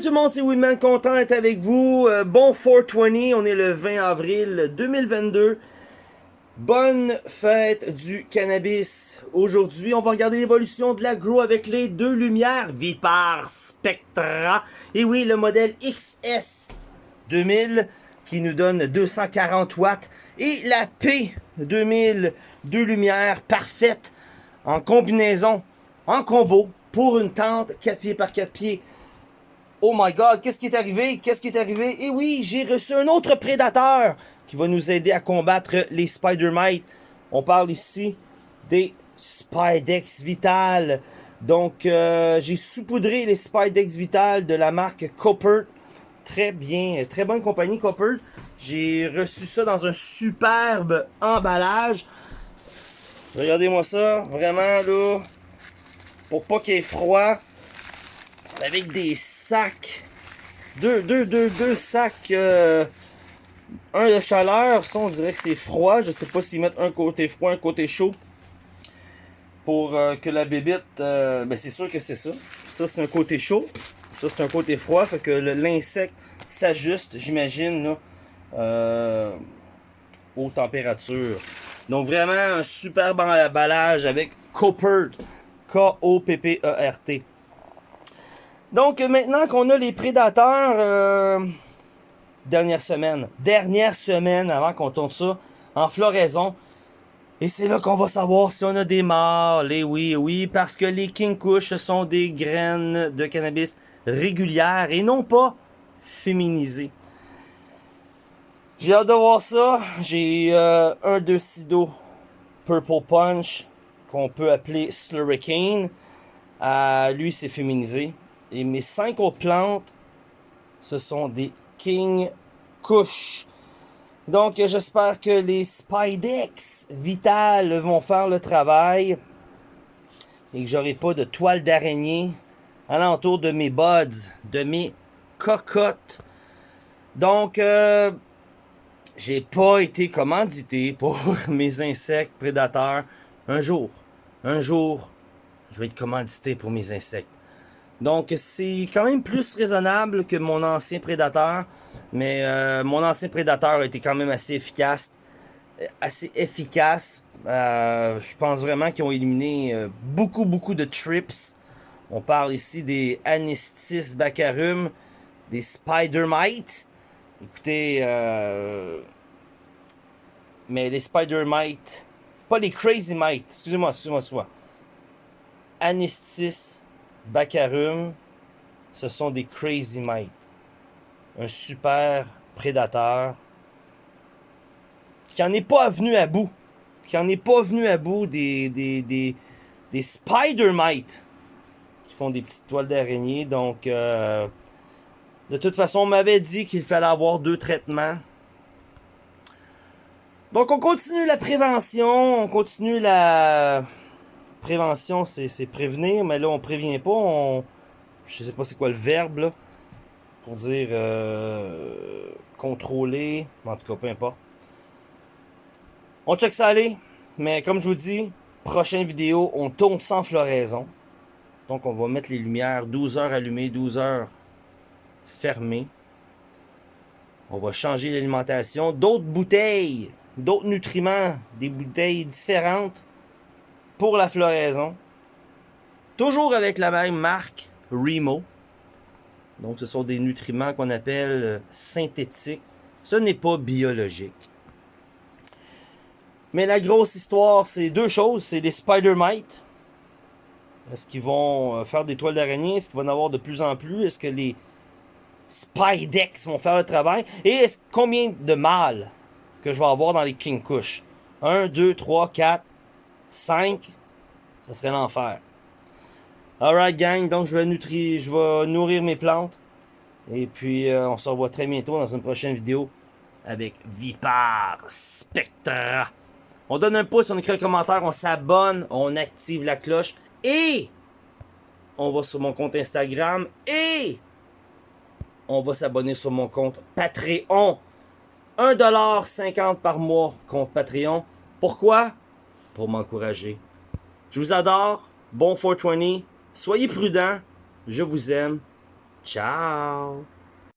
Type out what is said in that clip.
tout le monde, c'est Winman, content d'être avec vous. Euh, bon 420, on est le 20 avril 2022. Bonne fête du cannabis. Aujourd'hui, on va regarder l'évolution de l'agro avec les deux lumières Vipar Spectra. Et oui, le modèle XS 2000 qui nous donne 240 watts. Et la P2000, deux lumières parfaites en combinaison, en combo, pour une tente 4 pieds par 4 pieds. Oh my god, qu'est-ce qui est arrivé? Qu'est-ce qui est arrivé? Et oui, j'ai reçu un autre prédateur qui va nous aider à combattre les Spider-Mites. On parle ici des Spidex Vital. Donc, euh, j'ai saupoudré les Spidex Vital de la marque Copper. Très bien, très bonne compagnie Copper. J'ai reçu ça dans un superbe emballage. Regardez-moi ça, vraiment là, pour pas qu'il ait froid, avec des sacs, deux, deux, deux, deux sacs, euh, un de chaleur, ça on dirait que c'est froid, je sais pas s'ils mettent un côté froid, un côté chaud, pour euh, que la bébite, euh, ben c'est sûr que c'est ça, ça c'est un côté chaud, ça c'est un côté froid, fait que l'insecte s'ajuste, j'imagine, aux températures. Donc vraiment un superbe emballage avec Copert, K-O-P-P-E-R-T. Donc maintenant qu'on a les prédateurs, euh, dernière semaine, dernière semaine avant qu'on tourne ça en floraison. Et c'est là qu'on va savoir si on a des mâles. Et oui, oui, parce que les King Kush sont des graines de cannabis régulières et non pas féminisées. J'ai hâte de voir ça. J'ai euh, un de Sido Purple Punch qu'on peut appeler Slurricane. Euh, lui, c'est féminisé. Et mes cinq autres plantes, ce sont des King Kush. Donc, j'espère que les Spidex Vital vont faire le travail. Et que j'aurai pas de toile d'araignée alentour de mes buds, de mes cocottes. Donc, euh, j'ai pas été commandité pour mes insectes prédateurs. Un jour, un jour, je vais être commandité pour mes insectes. Donc, c'est quand même plus raisonnable que mon ancien prédateur. Mais euh, mon ancien prédateur été quand même assez efficace. Euh, assez efficace. Euh, je pense vraiment qu'ils ont éliminé beaucoup, beaucoup de trips. On parle ici des Anistis Baccharum, des Spider-Mites. Écoutez, mais les Spider-Mites, pas les Crazy Mites, excusez-moi, excusez-moi, excusez-moi. Baccarum, ce sont des Crazy Mites. Un super prédateur qui en est pas venu à bout. Qui en est pas venu à bout des, des, des, des Spider-Mites qui font des petites toiles d'araignée. Donc, euh, de toute façon, on m'avait dit qu'il fallait avoir deux traitements. Donc, on continue la prévention, on continue la prévention, c'est prévenir, mais là, on prévient pas. On, je sais pas c'est quoi le verbe, pour dire euh, contrôler. En tout cas, peu importe. On check ça aller. Mais comme je vous dis, prochaine vidéo, on tourne sans floraison. Donc, on va mettre les lumières 12 heures allumées, 12 heures fermées. On va changer l'alimentation. D'autres bouteilles, d'autres nutriments, des bouteilles différentes pour la floraison. Toujours avec la même marque, Remo. Donc, ce sont des nutriments qu'on appelle euh, synthétiques. Ce n'est pas biologique. Mais la grosse histoire, c'est deux choses. C'est les Spider-Mites. Est-ce qu'ils vont euh, faire des toiles d'araignée? Est-ce qu'il va en avoir de plus en plus? Est-ce que les Spidex vont faire le travail? Et combien de mâles que je vais avoir dans les King Kush? 1, 2, 3, 4, 5, ça serait l'enfer. Alright gang, donc je vais, nutrir, je vais nourrir mes plantes. Et puis euh, on se revoit très bientôt dans une prochaine vidéo avec Vipar Spectra. On donne un pouce, on écrit un commentaire, on s'abonne, on active la cloche et on va sur mon compte Instagram et on va s'abonner sur mon compte Patreon. 1,50$ par mois compte Patreon. Pourquoi? Pour m'encourager. Je vous adore. Bon 420. Soyez prudents. Je vous aime. Ciao!